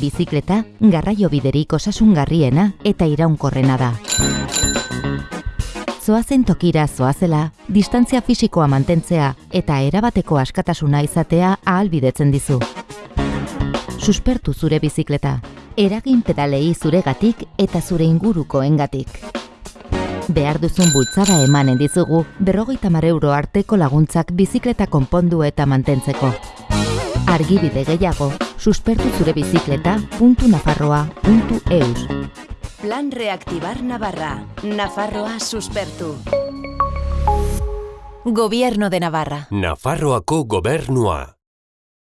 Bizikleta, garraio biderik osasungarriena eta iraunkorrena da. Zoazen tokira zoazela, distantzia fisikoa mantentzea eta erabateko askatasuna izatea ahalbidetzen dizu. Suspertu zure bizikleta, eragin pedalei zuregatik eta zure ingurukoengatik. Behar duzun bultzada emanen dizugu berrogeita mar euro arteko laguntzak bizikleta konpondu eta mantentzeko. Argibide gehiago, suspertu zure bizikleta puntu nafarroa puntu eus. Plan Reactivar Navarra. Nafarroa suspertu. Gobierno de Navarra. Nafarroako gobernua.